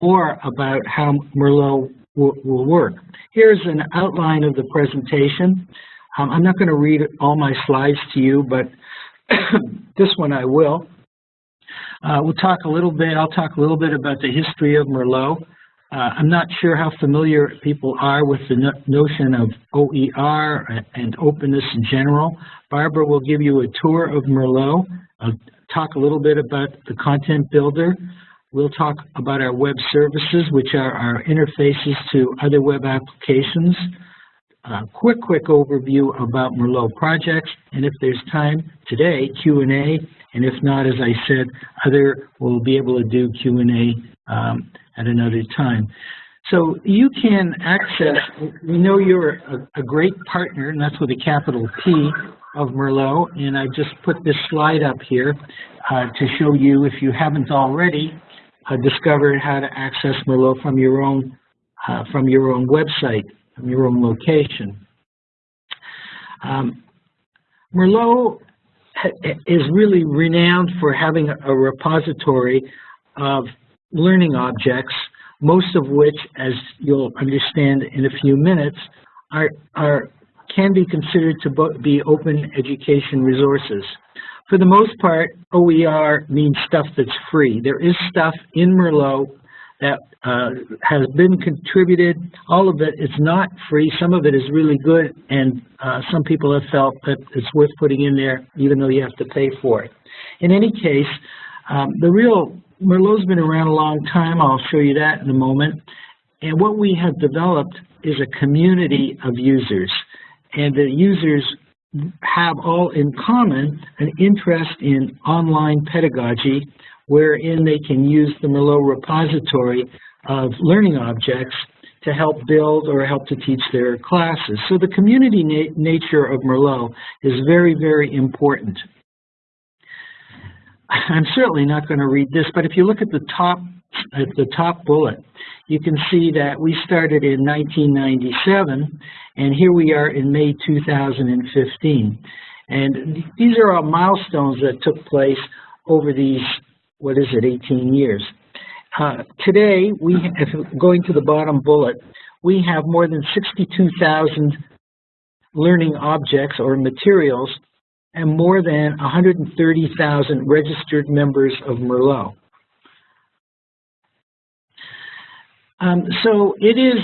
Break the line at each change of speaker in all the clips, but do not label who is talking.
or about how Merlot will, will work. Here's an outline of the presentation. Um, I'm not going to read all my slides to you, but this one I will. Uh, we'll talk a little bit, I'll talk a little bit about the history of Merlot. Uh, I'm not sure how familiar people are with the no notion of OER and openness in general. Barbara will give you a tour of Merlot. I'll talk a little bit about the content builder. We'll talk about our web services, which are our interfaces to other web applications. A quick, quick overview about Merlot projects, and if there's time today, Q&A, and if not, as I said, other will be able to do Q&A um, at another time. So you can access, we know you're a, a, great partner, and that's with a capital P of Merlot, and I just put this slide up here uh, to show you, if you haven't already, uh, discovered how to access Merlot from your own, uh, from your own website, from your own location. Um, Merlot is really renowned for having a repository of learning objects, most of which, as you'll understand in a few minutes, are, are can be considered to be open education resources. For the most part, OER means stuff that's free. There is stuff in Merlot that uh, has been contributed. All of it is not free. Some of it is really good, and uh, some people have felt that it's worth putting in there, even though you have to pay for it. In any case, um, the real Merlot's been around a long time. I'll show you that in a moment. And what we have developed is a community of users. And the users have all in common an interest in online pedagogy wherein they can use the Merlot repository of learning objects to help build or help to teach their classes. So the community na nature of Merlot is very, very important. I'm certainly not going to read this, but if you look at the top at the top bullet, you can see that we started in 1997, and here we are in May 2015. And these are all milestones that took place over these, what is it, 18 years. Uh, today, we, if going to the bottom bullet, we have more than 62,000 learning objects or materials and more than 130,000 registered members of Merlot. Um, so it is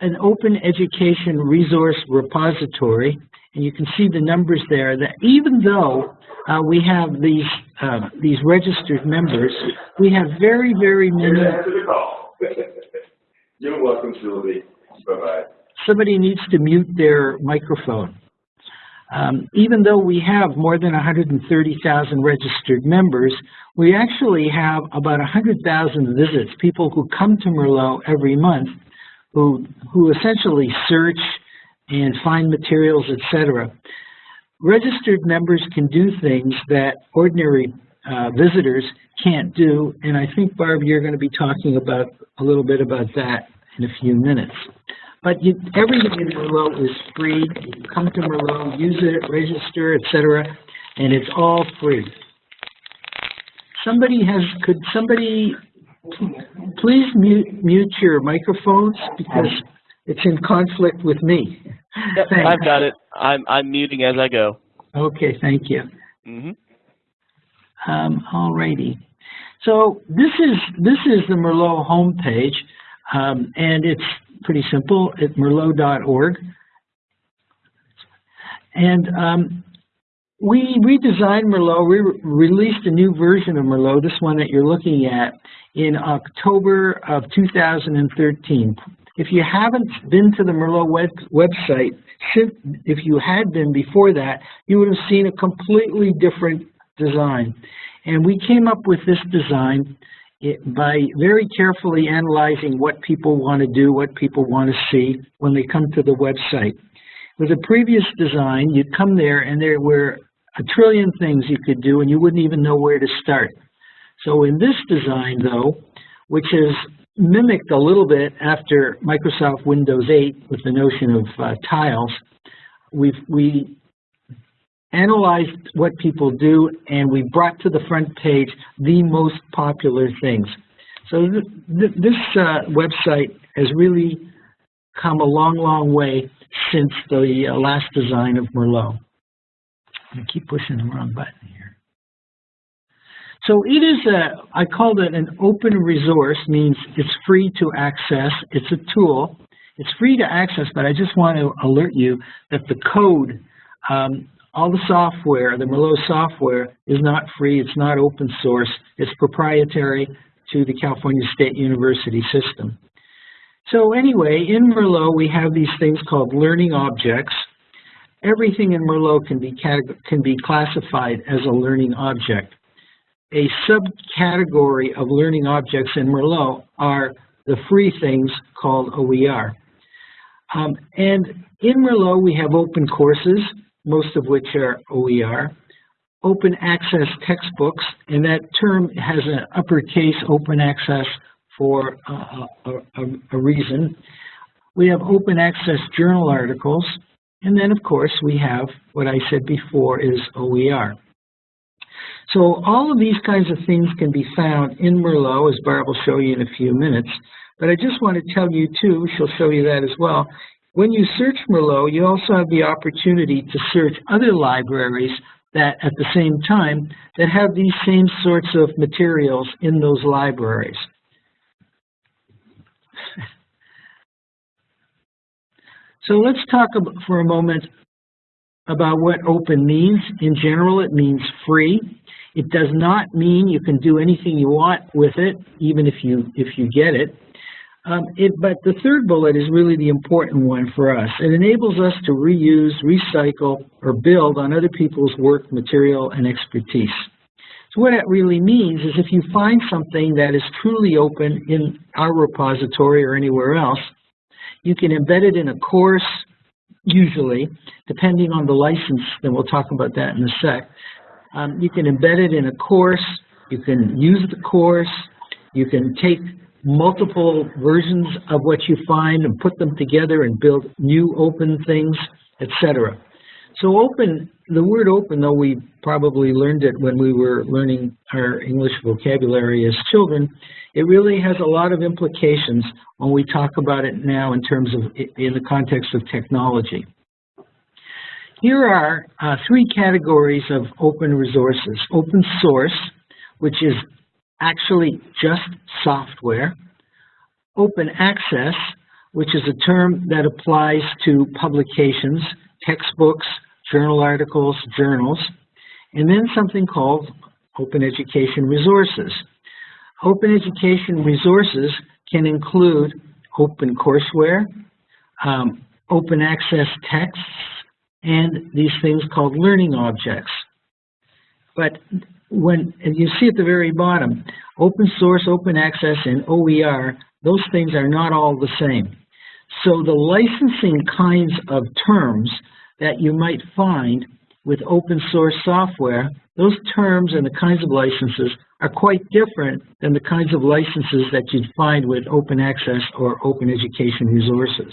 an open education resource repository, and you can see the numbers there that even though uh, we have these uh, these registered members, we have very, very many.
You're welcome, Sylvie. Bye-bye.
Somebody needs to mute their microphone. Um, even though we have more than 130,000 registered members, we actually have about 100,000 visits, people who come to Merlot every month who, who essentially search and find materials, etc. Registered members can do things that ordinary uh, visitors can't do, and I think, Barb, you're going to be talking about a little bit about that in a few minutes. But you, everything in Merlot is free. You can come to Merlot, use it, register, etc., and it's all free. Somebody has, could somebody please mute, mute your microphones because it's in conflict with me.
Yep, I've got it. I'm, I'm muting as I go.
Okay, thank you.
Mm -hmm.
um, all righty. So this is this is the Merlot homepage, um, and it's pretty simple at merlot.org. And um, we redesigned Merlot, we re released a new version of Merlot, this one that you're looking at, in October of 2013. If you haven't been to the Merlot web website, if you had been before that, you would have seen a completely different design. And we came up with this design it, by very carefully analyzing what people want to do, what people want to see when they come to the website. With a previous design, you'd come there and there were a trillion things you could do and you wouldn't even know where to start. So in this design, though, which is mimicked a little bit after Microsoft Windows 8 with the notion of uh, tiles, we've, we analyzed what people do, and we brought to the front page the most popular things. So th th this uh, website has really come a long, long way since the uh, last design of Merlot. I keep pushing the wrong button here. So it is a, I called it an open resource, means it's free to access. It's a tool. It's free to access, but I just want to alert you that the code, um, all the software, the Merlot software is not free. It's not open source. It's proprietary to the California State University system. So anyway, in Merlot, we have these things called learning objects. Everything in Merlot can be, can be classified as a learning object. A subcategory of learning objects in Merlot are the free things called OER. Um, and in Merlot, we have open courses, most of which are OER, open access textbooks, and that term has an uppercase open access for uh, a, a, a reason. We have open access journal articles, and then of course we have what I said before is OER. So all of these kinds of things can be found in Merlot, as Barb will show you in a few minutes. But I just want to tell you too, she'll show you that as well, when you search Merlot, you also have the opportunity to search other libraries that at the same time that have these same sorts of materials in those libraries. so let's talk for a moment about what open means. In general, it means free. It does not mean you can do anything you want with it, even if you if you get it. Um, it, but the third bullet is really the important one for us. It enables us to reuse, recycle, or build on other people's work, material, and expertise. So what that really means is if you find something that is truly open in our repository or anywhere else, you can embed it in a course, usually, depending on the license, then we'll talk about that in a sec. Um, you can embed it in a course, you can use the course, you can take multiple versions of what you find and put them together and build new open things, etc. So open, the word open, though we probably learned it when we were learning our English vocabulary as children, it really has a lot of implications when we talk about it now in terms of, in the context of technology. Here are uh, three categories of open resources. Open source, which is actually just software. Open access, which is a term that applies to publications, textbooks, journal articles, journals, and then something called open education resources. Open education resources can include open courseware, um, open access texts, and these things called learning objects. But when you see at the very bottom, open source, open access, and OER, those things are not all the same. So the licensing kinds of terms that you might find with open source software, those terms and the kinds of licenses are quite different than the kinds of licenses that you'd find with open access or open education resources.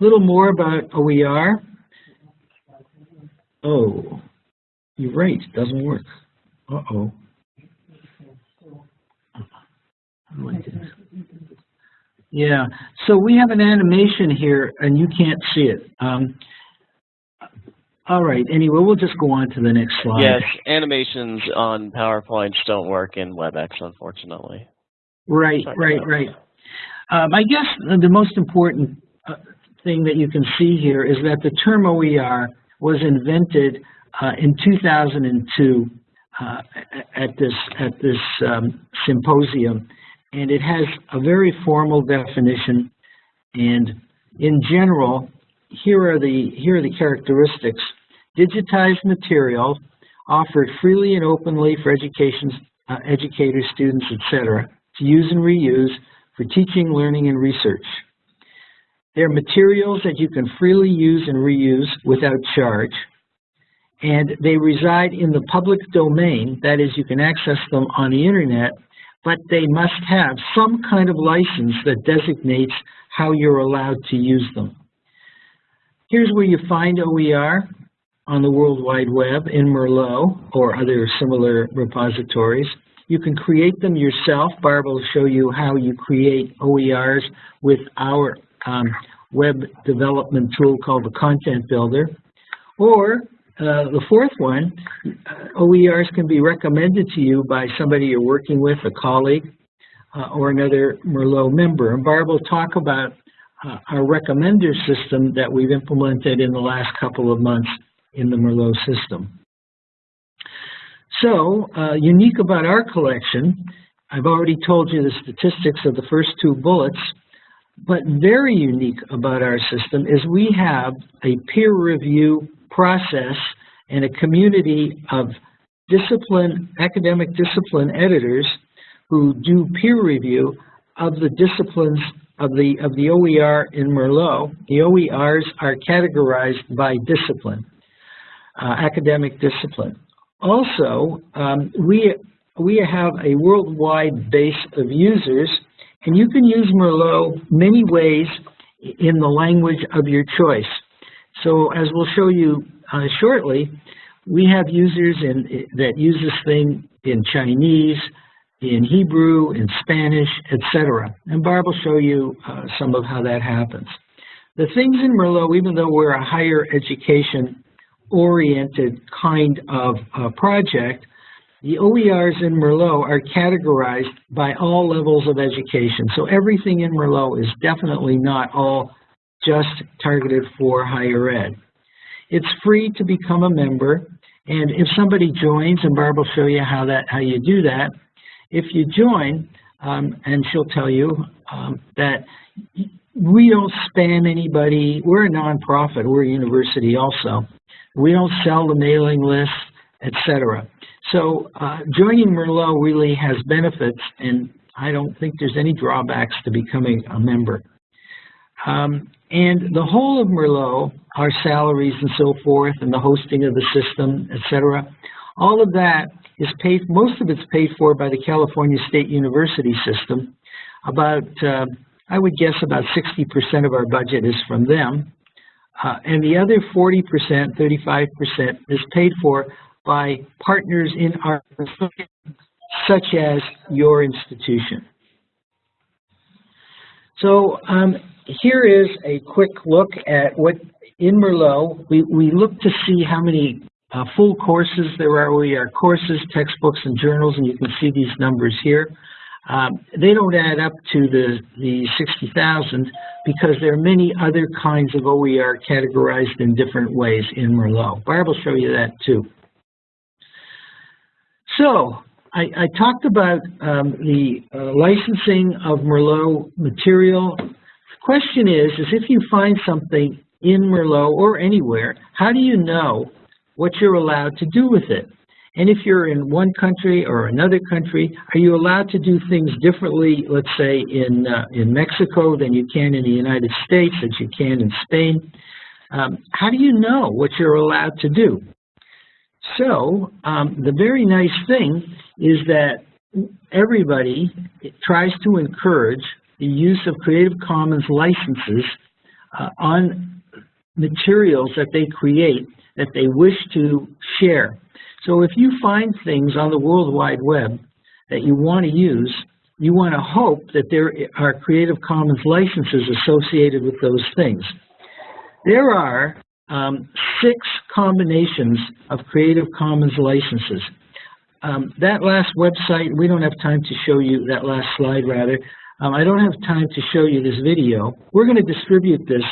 A little more about OER. Oh, you're right, it doesn't work. Uh-oh. Yeah, so we have an animation here, and you can't see it. Um, all right, anyway, we'll just go on to the next slide.
Yes, animations on PowerPoints don't work in WebEx, unfortunately.
Right, right, right. Um, I guess the most important uh, thing that you can see here is that the term OER was invented uh, in 2002 uh, at this at this um, symposium, and it has a very formal definition. And in general, here are the here are the characteristics: digitized material offered freely and openly for education, uh, educators, students, etc., to use and reuse for teaching, learning, and research. They're materials that you can freely use and reuse without charge. And they reside in the public domain, that is, you can access them on the internet, but they must have some kind of license that designates how you're allowed to use them. Here's where you find OER. on the World Wide Web in Merlot or other similar repositories. You can create them yourself. Barb will show you how you create OERs with our um, web development tool called the Content Builder. Or uh, the fourth one, uh, OERs can be recommended to you by somebody you're working with, a colleague, uh, or another Merlot member. And Barb will talk about uh, our recommender system that we've implemented in the last couple of months in the Merlot system. So, uh, unique about our collection, I've already told you the statistics of the first two bullets, but very unique about our system is we have a peer review process and a community of discipline, academic discipline editors who do peer review of the disciplines of the of the OER in Merlot. The OERs are categorized by discipline, uh, academic discipline. Also, um, we we have a worldwide base of users, and you can use Merlot many ways in the language of your choice. So, as we'll show you uh, shortly, we have users in, that use this thing in Chinese, in Hebrew, in Spanish, etc. And Barb will show you uh, some of how that happens. The things in Merlot, even though we're a higher education oriented kind of uh, project, the OERs in Merlot are categorized by all levels of education. So everything in Merlot is definitely not all just targeted for higher ed. It's free to become a member, and if somebody joins, and Barb will show you how that how you do that, if you join, um, and she'll tell you um, that we don't spam anybody. We're a nonprofit. We're a university also. We don't sell the mailing list, etc. So uh, joining Merlot really has benefits, and I don't think there's any drawbacks to becoming a member. Um, and the whole of Merlot, our salaries and so forth, and the hosting of the system, etc., all of that is paid, most of it's paid for by the California State University system. About, uh, I would guess about 60% of our budget is from them. Uh, and the other 40%, 35% is paid for by partners in our such as your institution. So um, here is a quick look at what in Merlot, we, we look to see how many uh, full courses there are. We are courses, textbooks, and journals, and you can see these numbers here. Um, they don't add up to the, the 60,000 because there are many other kinds of OER categorized in different ways in Merlot. Barb will show you that too. So, I, I talked about um, the uh, licensing of Merlot material. The question is, is if you find something in Merlot or anywhere, how do you know what you're allowed to do with it? And if you're in one country or another country, are you allowed to do things differently, let's say, in, uh, in Mexico than you can in the United States, as you can in Spain? Um, how do you know what you're allowed to do? So um, the very nice thing is that everybody tries to encourage the use of Creative Commons licenses uh, on materials that they create that they wish to share. So if you find things on the World Wide Web that you want to use, you want to hope that there are Creative Commons licenses associated with those things. There are um, six combinations of Creative Commons licenses. Um, that last website, we don't have time to show you, that last slide rather, um, I don't have time to show you this video. We're going to distribute this,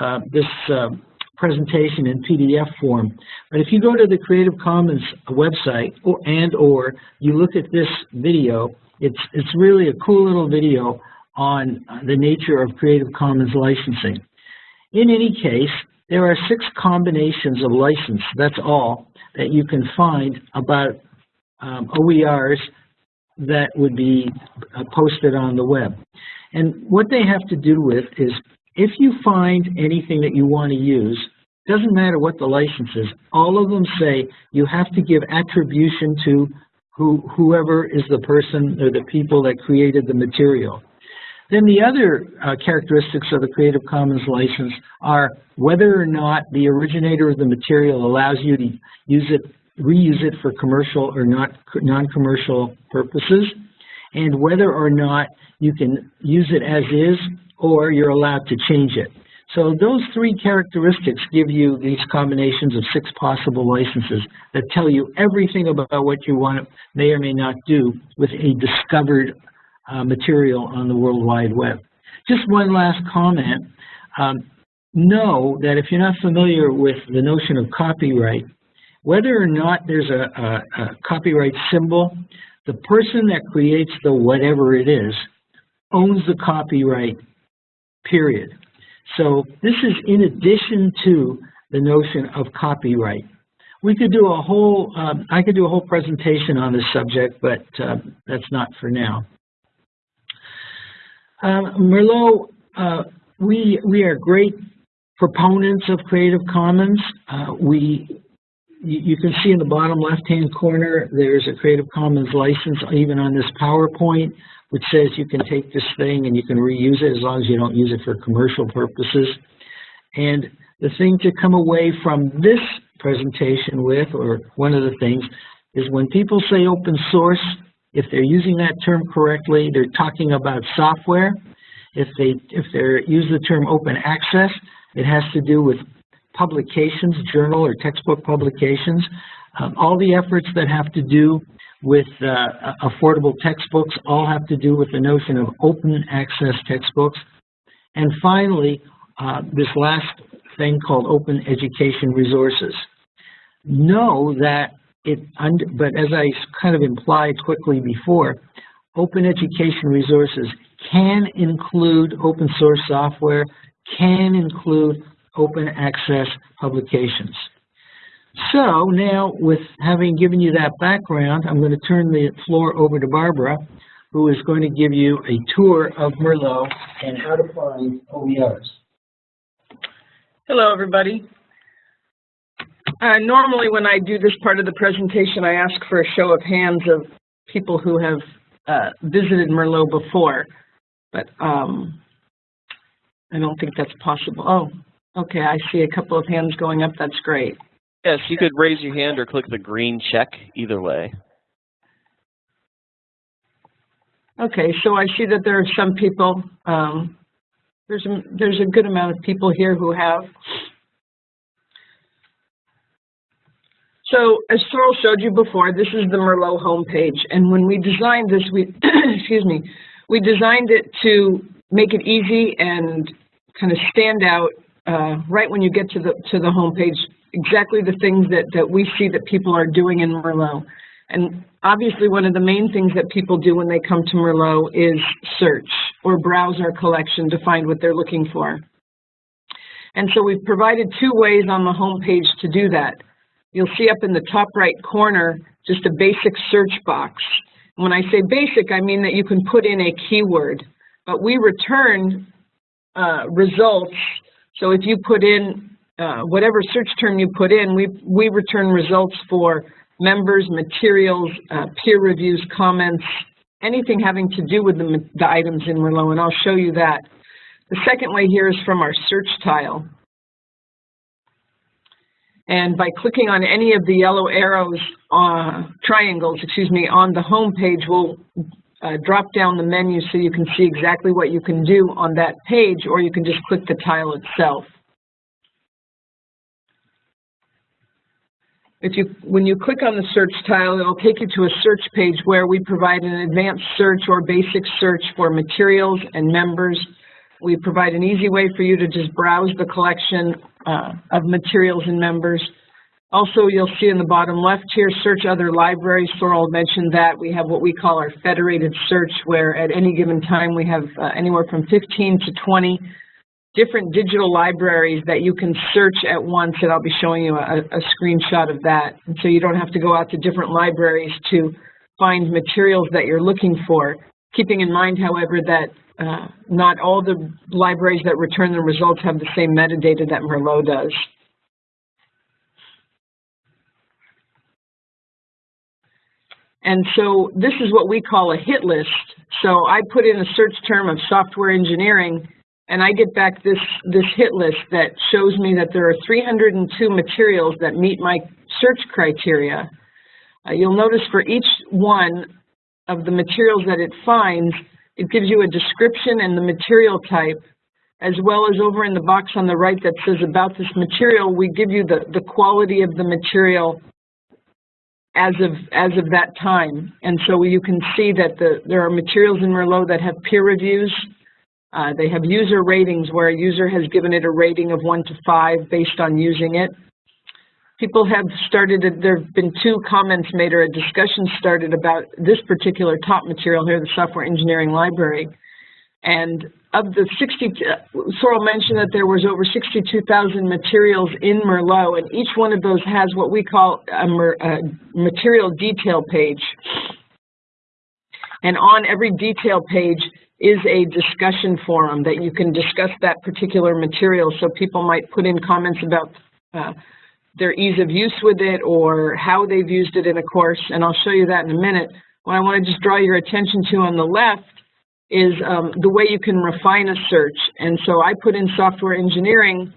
uh, this uh, presentation in PDF form. But if you go to the Creative Commons website or, and or you look at this video, it's, it's really a cool little video on the nature of Creative Commons licensing. In any case, there are six combinations of license, that's all, that you can find about um, OERs that would be uh, posted on the web. And what they have to do with is if you find anything that you want to use, doesn't matter what the license is, all of them say you have to give attribution to who, whoever is the person or the people that created the material. Then the other uh, characteristics of the Creative Commons license are whether or not the originator of the material allows you to use it, reuse it for commercial or not non-commercial purposes, and whether or not you can use it as is or you're allowed to change it. So those three characteristics give you these combinations of six possible licenses that tell you everything about what you want to may or may not do with a discovered uh, material on the World Wide Web. Just one last comment. Um, know that if you're not familiar with the notion of copyright, whether or not there's a, a, a copyright symbol, the person that creates the whatever it is owns the copyright, period. So this is in addition to the notion of copyright. We could do a whole, um, I could do a whole presentation on this subject, but uh, that's not for now. Um, Merlot, uh, we, we are great proponents of Creative Commons. Uh, we, you, can see in the bottom left-hand corner, there's a Creative Commons license even on this PowerPoint which says you can take this thing and you can reuse it as long as you don't use it for commercial purposes. And the thing to come away from this presentation with, or one of the things, is when people say open source, if they're using that term correctly, they're talking about software. If they if they use the term open access, it has to do with publications, journal or textbook publications. Um, all the efforts that have to do with uh, affordable textbooks all have to do with the notion of open access textbooks. And finally, uh, this last thing called open education resources. Know that it, but as I kind of implied quickly before, open education resources can include open source software, can include open access publications. So now, with having given you that background, I'm going to turn the floor over to Barbara, who is going to give you a tour of Merlot and how to find OERs.
Hello, everybody. Uh, normally, when I do this part of the presentation, I ask for a show of hands of people who have uh, visited Merlot before, but um, I don't think that's possible. Oh, okay, I see a couple of hands going up. That's great.
Yes, you could raise your hand or click the green check, either way.
Okay, so I see that there are some people, um, there's, a, there's a good amount of people here who have. So as Sorel showed you before, this is the Merlot homepage. And when we designed this, we, excuse me, we designed it to make it easy and kind of stand out uh, right when you get to the to the homepage exactly the things that, that we see that people are doing in Merlot. And obviously one of the main things that people do when they come to Merlot is search or browse our collection to find what they're looking for. And so we've provided two ways on the homepage to do that. You'll see up in the top right corner just a basic search box. When I say basic, I mean that you can put in a keyword, but we return uh, results. So if you put in uh, whatever search term you put in, we, we return results for members, materials, uh, peer reviews, comments, anything having to do with the, the items in Merlot, and I'll show you that. The second way here is from our search tile. And by clicking on any of the yellow arrows, uh, triangles, excuse me, on the home page, we'll uh, drop down the menu so you can see exactly what you can do on that page, or you can just click the tile itself. If you, when you click on the search tile, it'll take you to a search page where we provide an advanced search or basic search for materials and members. We provide an easy way for you to just browse the collection uh, of materials and members. Also, you'll see in the bottom left here, search other libraries. Sorel mentioned that. We have what we call our federated search, where at any given time we have uh, anywhere from 15 to 20 different digital libraries that you can search at once, and I'll be showing you a, a screenshot of that. And so you don't have to go out to different libraries to find materials that you're looking for. Keeping in mind, however, that uh, not all the libraries that return the results have the same metadata that Merlot does. And so this is what we call a hit list. So I put in a search term of software engineering, and I get back this, this hit list that shows me that there are 302 materials that meet my search criteria. Uh, you'll notice for each one of the materials that it finds, it gives you a description and the material type, as well as over in the box on the right that says about this material, we give you the, the quality of the material as of, as of that time. And so you can see that the, there are materials in Merlot that have peer reviews. Uh, they have user ratings where a user has given it a rating of one to five based on using it. People have started, there have been two comments made or a discussion started about this particular top material here, the software engineering library. And of the 60, Sorel mentioned that there was over 62,000 materials in Merlot, and each one of those has what we call a, mer, a material detail page. And on every detail page is a discussion forum that you can discuss that particular material. So people might put in comments about uh, their ease of use with it or how they've used it in a course, and I'll show you that in a minute. What I want to just draw your attention to on the left is um, the way you can refine a search. And so I put in software engineering,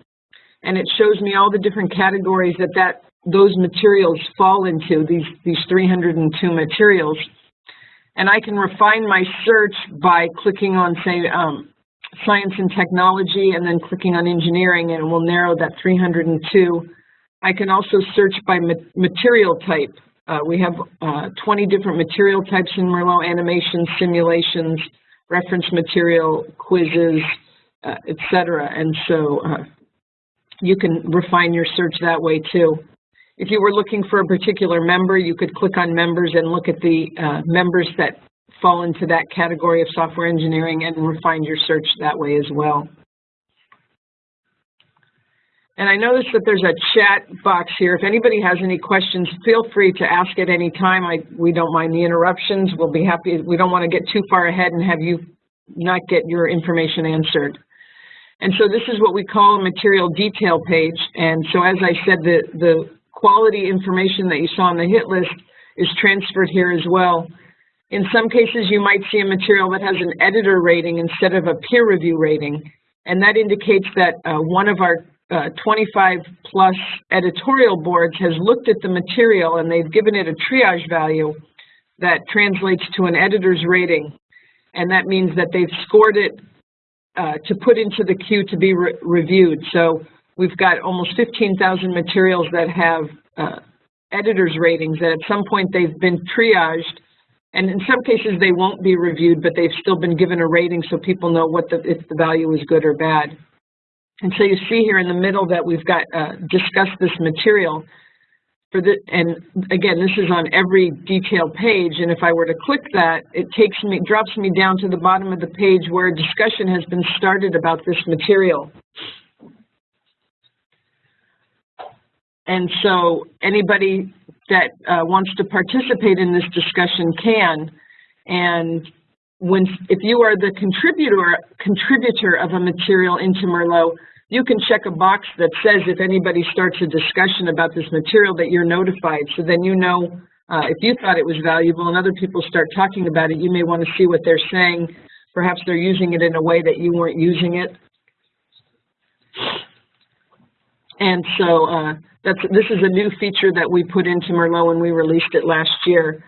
and it shows me all the different categories that, that those materials fall into, these, these 302 materials. And I can refine my search by clicking on, say, um, science and technology, and then clicking on engineering, and it will narrow that 302. I can also search by ma material type. Uh, we have uh, 20 different material types in Merlot, animations, simulations, reference material, quizzes, uh, etc. And so uh, you can refine your search that way too. If you were looking for a particular member, you could click on members and look at the uh, members that fall into that category of software engineering and refine your search that way as well. And I noticed that there's a chat box here. If anybody has any questions, feel free to ask at any time. I, we don't mind the interruptions. We'll be happy. We don't want to get too far ahead and have you not get your information answered. And so this is what we call a material detail page. And so as I said, the, the quality information that you saw on the hit list is transferred here as well. In some cases, you might see a material that has an editor rating instead of a peer review rating. And that indicates that uh, one of our uh, 25 plus editorial boards has looked at the material and they've given it a triage value that translates to an editor's rating. And that means that they've scored it uh, to put into the queue to be re reviewed. So we've got almost 15,000 materials that have uh, editor's ratings that at some point they've been triaged and in some cases they won't be reviewed, but they've still been given a rating so people know what the, if the value is good or bad. And so you see here in the middle that we've got uh, discussed this material. For the, and again, this is on every detail page, and if I were to click that, it takes me, drops me down to the bottom of the page where a discussion has been started about this material. And so anybody that uh, wants to participate in this discussion can, and when if you are the contributor contributor of a material into Merlot, you can check a box that says if anybody starts a discussion about this material that you're notified. So then you know uh, if you thought it was valuable and other people start talking about it, you may want to see what they're saying. Perhaps they're using it in a way that you weren't using it. And so uh, that's this is a new feature that we put into Merlot when we released it last year.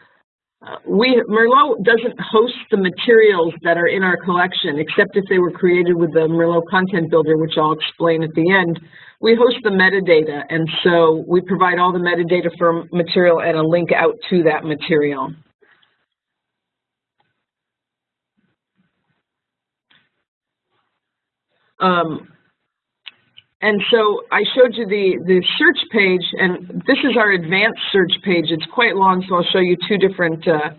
We Merlot doesn't host the materials that are in our collection, except if they were created with the Merlot Content Builder, which I'll explain at the end. We host the metadata, and so we provide all the metadata for material and a link out to that material. Um, and so I showed you the, the search page, and this is our advanced search page. It's quite long, so I'll show you two different uh,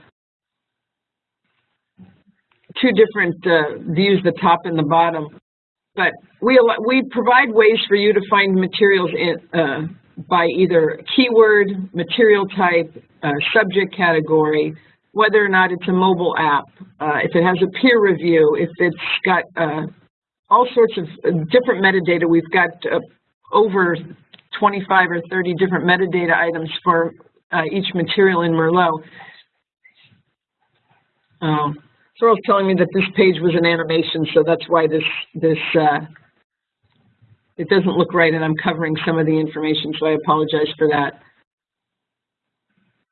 two different uh, views, the top and the bottom. But we, we provide ways for you to find materials in, uh, by either keyword, material type, uh, subject category, whether or not it's a mobile app, uh, if it has a peer review, if it's got uh, all sorts of uh, different metadata. We've got uh, over 25 or 30 different metadata items for uh, each material in Merlot. Uh, Sorel's telling me that this page was an animation, so that's why this, this, uh, it doesn't look right and I'm covering some of the information, so I apologize for that.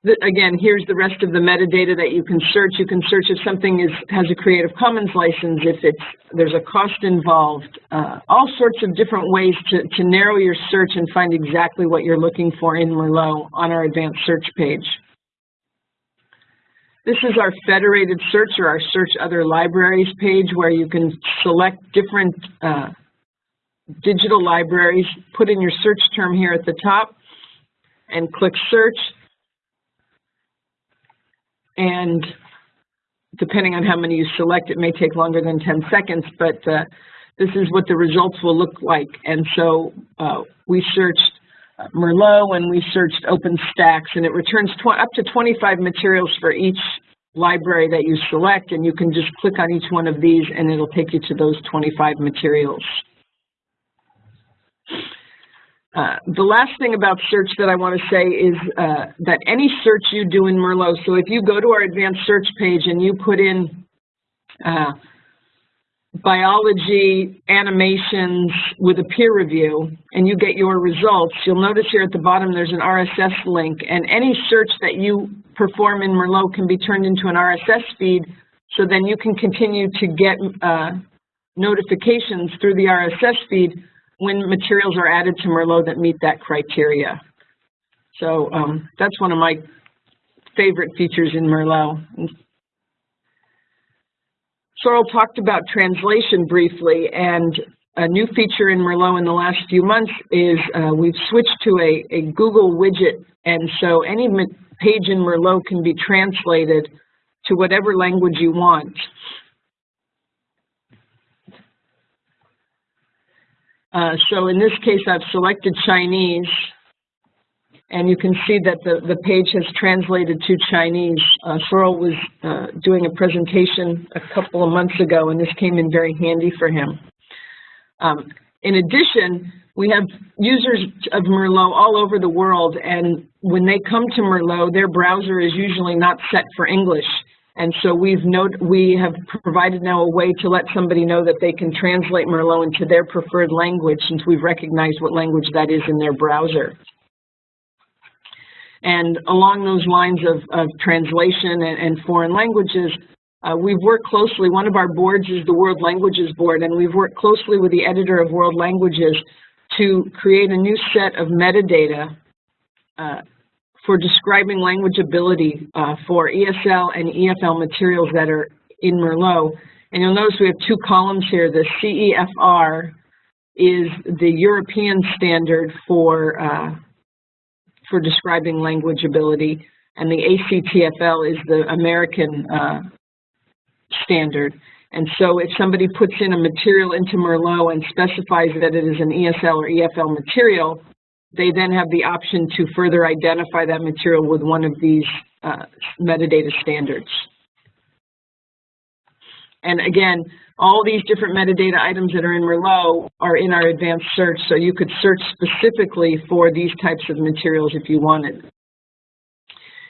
The, again, here's the rest of the metadata that you can search. You can search if something is, has a Creative Commons license, if it's, there's a cost involved, uh, all sorts of different ways to, to narrow your search and find exactly what you're looking for in Merlot on our advanced search page. This is our federated search or our search other libraries page where you can select different uh, digital libraries, put in your search term here at the top, and click search. And depending on how many you select, it may take longer than 10 seconds, but uh, this is what the results will look like. And so uh, we searched Merlot and we searched OpenStax, and it returns up to 25 materials for each library that you select, and you can just click on each one of these and it'll take you to those 25 materials. Uh, the last thing about search that I want to say is uh, that any search you do in Merlot, so if you go to our advanced search page and you put in uh, biology animations with a peer review and you get your results, you'll notice here at the bottom there's an RSS link and any search that you perform in Merlot can be turned into an RSS feed so then you can continue to get uh, notifications through the RSS feed when materials are added to Merlot that meet that criteria. So um, that's one of my favorite features in Merlot. Sorel talked about translation briefly, and a new feature in Merlot in the last few months is uh, we've switched to a, a Google widget, and so any page in Merlot can be translated to whatever language you want. Uh, so in this case, I've selected Chinese, and you can see that the, the page has translated to Chinese. Uh, Sorel was uh, doing a presentation a couple of months ago, and this came in very handy for him. Um, in addition, we have users of Merlot all over the world, and when they come to Merlot, their browser is usually not set for English. And so we've note, we have provided now a way to let somebody know that they can translate Merlot into their preferred language since we've recognized what language that is in their browser. And along those lines of, of translation and, and foreign languages, uh, we've worked closely, one of our boards is the World Languages Board, and we've worked closely with the editor of World Languages to create a new set of metadata uh, for describing language ability uh, for ESL and EFL materials that are in Merlot. And you'll notice we have two columns here. The CEFR is the European standard for, uh, for describing language ability, and the ACTFL is the American uh, standard. And so if somebody puts in a material into Merlot and specifies that it is an ESL or EFL material, they then have the option to further identify that material with one of these uh, metadata standards. And again, all these different metadata items that are in Merlot are in our advanced search, so you could search specifically for these types of materials if you wanted.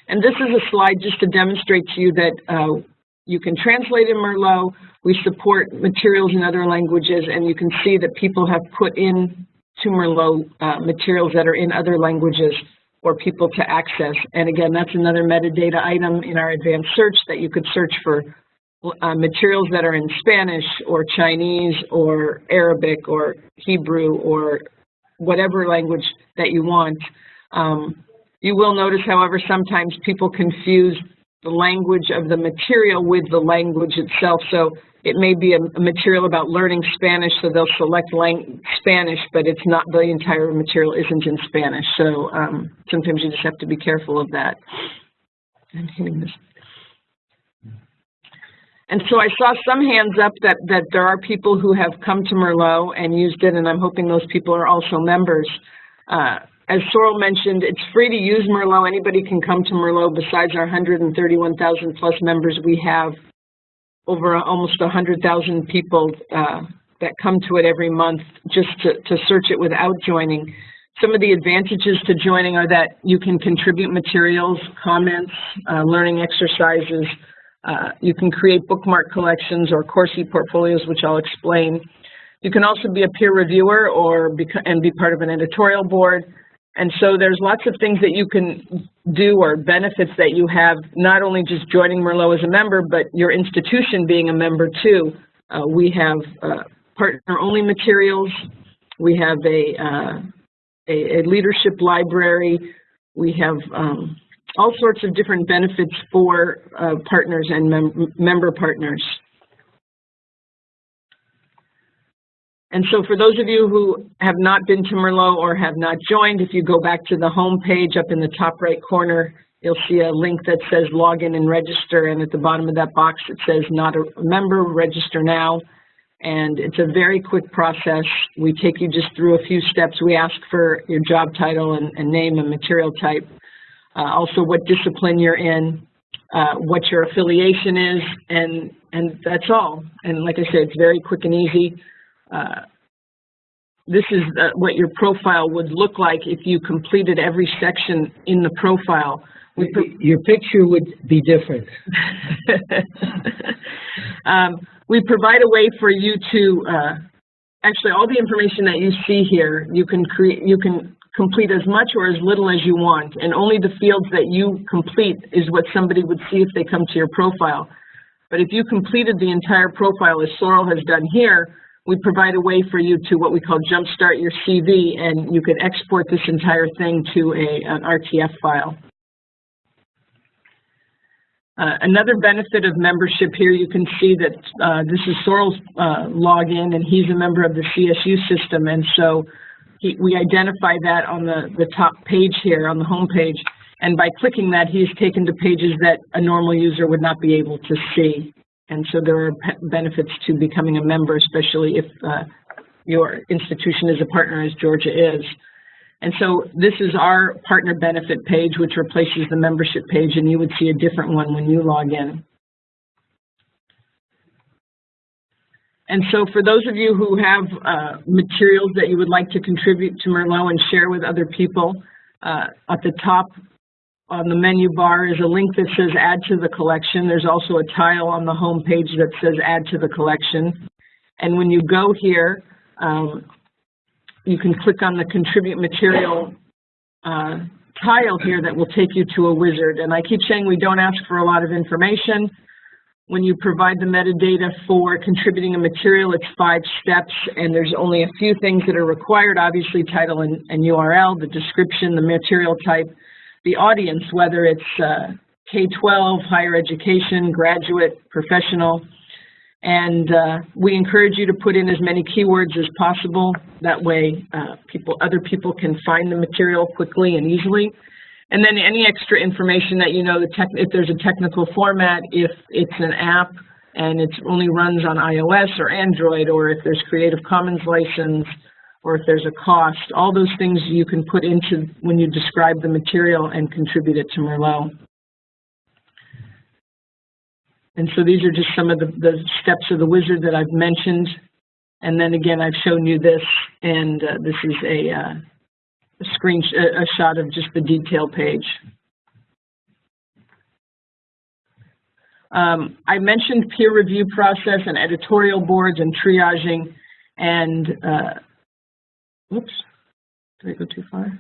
And this is a slide just to demonstrate to you that uh, you can translate in Merlot. We support materials in other languages, and you can see that people have put in to low uh, materials that are in other languages for people to access. And again, that's another metadata item in our advanced search that you could search for uh, materials that are in Spanish or Chinese or Arabic or Hebrew or whatever language that you want. Um, you will notice, however, sometimes people confuse the language of the material with the language itself. So it may be a, material about learning Spanish, so they'll select Spanish, but it's not the entire material isn't in Spanish. So um, sometimes you just have to be careful of that. I'm hitting this. And so I saw some hands up that, that there are people who have come to Merlot and used it, and I'm hoping those people are also members. Uh, as Sorel mentioned, it's free to use Merlot. Anybody can come to Merlot besides our 131,000 plus members we have over almost 100,000 people uh, that come to it every month just to, to search it without joining. Some of the advantages to joining are that you can contribute materials, comments, uh, learning exercises. Uh, you can create bookmark collections or course e-portfolios, which I'll explain. You can also be a peer reviewer or and be part of an editorial board. And so there's lots of things that you can do or benefits that you have, not only just joining Merlot as a member, but your institution being a member too. Uh, we have uh, partner-only materials. We have a, uh, a, a leadership library. We have um, all sorts of different benefits for uh, partners and mem member partners. And so for those of you who have not been to Merlot or have not joined, if you go back to the home page up in the top right corner, you'll see a link that says log in and register. And at the bottom of that box, it says not a member, register now. And it's a very quick process. We take you just through a few steps. We ask for your job title and, and name and material type. Uh, also what discipline you're in, uh, what your affiliation is, and, and that's all. And like I said, it's very quick and easy. Uh, this is uh, what your profile would look like if you completed every section in the profile.
Your picture would be different.
um, we provide a way for you to, uh, actually all the information that you see here, you can create, you can complete as much or as little as you want, and only the fields that you complete is what somebody would see if they come to your profile. But if you completed the entire profile as Sorel has done here, we provide a way for you to what we call jumpstart your CV, and you can export this entire thing to a, an RTF file. Uh, another benefit of membership here, you can see that uh, this is Sorel's uh, login, and he's a member of the CSU system, and so he, we identify that on the, the top page here, on the home page, and by clicking that, he's taken to pages that a normal user would not be able to see. And so there are benefits to becoming a member, especially if uh, your institution is a partner, as Georgia is. And so this is our partner benefit page, which replaces the membership page, and you would see a different one when you log in. And so for those of you who have uh, materials that you would like to contribute to Merlot and share with other people, uh, at the top on the menu bar is a link that says add to the collection. There's also a tile on the home page that says add to the collection. And when you go here, um, you can click on the contribute material uh, tile here that will take you to a wizard. And I keep saying we don't ask for a lot of information. When you provide the metadata for contributing a material, it's five steps, and there's only a few things that are required, obviously title and, and URL, the description, the material type, the audience, whether it's uh, K-12, higher education, graduate, professional, and uh, we encourage you to put in as many keywords as possible. That way, uh, people, other people can find the material quickly and easily. And then any extra information that you know, the tech, if there's a technical format, if it's an app and it only runs on iOS or Android, or if there's Creative Commons license, or if there's a cost, all those things you can put into when you describe the material and contribute it to Merlot. And so these are just some of the, the steps of the wizard that I've mentioned. And then again, I've shown you this, and uh, this is a, uh, a screen sh a shot of just the detail page. Um, I mentioned peer review process and editorial boards and triaging, and uh, Oops, did I go too far?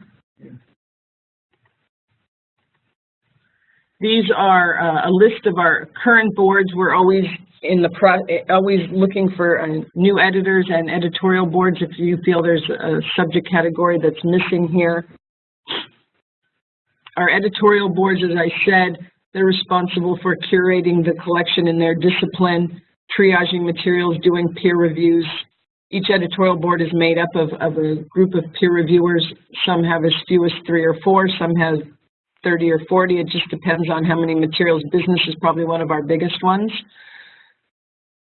These are uh, a list of our current boards. We're always in the pro always looking for uh, new editors and editorial boards if you feel there's a subject category that's missing here. Our editorial boards, as I said, they're responsible for curating the collection in their discipline, triaging materials, doing peer reviews, each editorial board is made up of, of a group of peer reviewers. Some have as few as three or four, some have 30 or 40. It just depends on how many materials. Business is probably one of our biggest ones.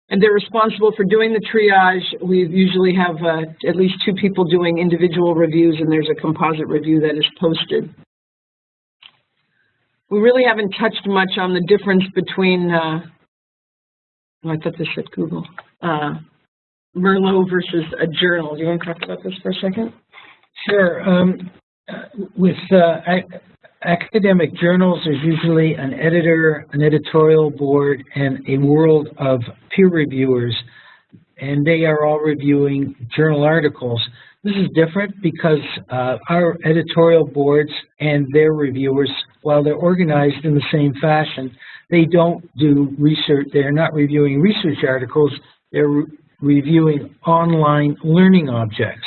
And they're responsible for doing the triage. We usually have uh, at least two people doing individual reviews, and there's a composite review that is posted. We really haven't touched much on the difference between, uh, oh, I thought this said Google, uh, Merlot versus a journal. Do you want to talk about this for a second?
Sure. Um, with uh, academic journals, there's usually an editor, an editorial board, and a world of peer reviewers, and they are all reviewing journal articles. This is different because uh, our editorial boards and their reviewers, while they're organized in the same fashion, they don't do research, they're not reviewing research articles, they're re reviewing online learning objects.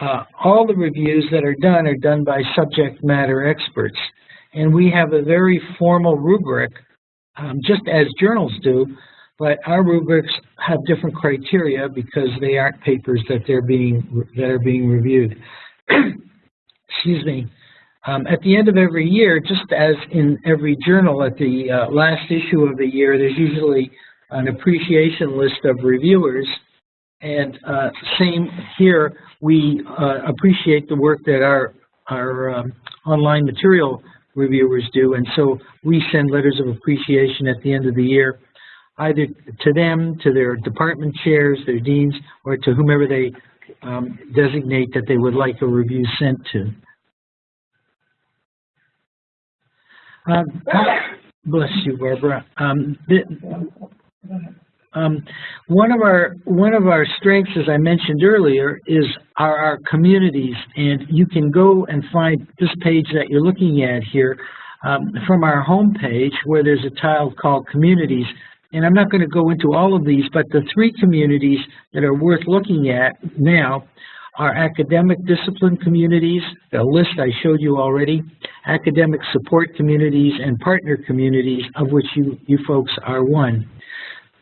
Uh, all the reviews that are done are done by subject matter experts. And we have a very formal rubric, um, just as journals do, but our rubrics have different criteria because they aren't papers that they're being that are being reviewed. Excuse me. Um, at the end of every year, just as in every journal, at the uh, last issue of the year, there's usually an appreciation list of reviewers. And uh, same here, we uh, appreciate the work that our, our um, online material reviewers do. And so we send letters of appreciation at the end of the year, either to them, to their department chairs, their deans, or to whomever they um, designate that they would like a review sent to. Um, bless you, Barbara. Um, the, um, one of our one of our strengths, as I mentioned earlier, is our, our communities, and you can go and find this page that you're looking at here um, from our home page, where there's a tile called Communities. And I'm not going to go into all of these, but the three communities that are worth looking at now are academic discipline communities, the list I showed you already, academic support communities, and partner communities, of which you, you folks are one.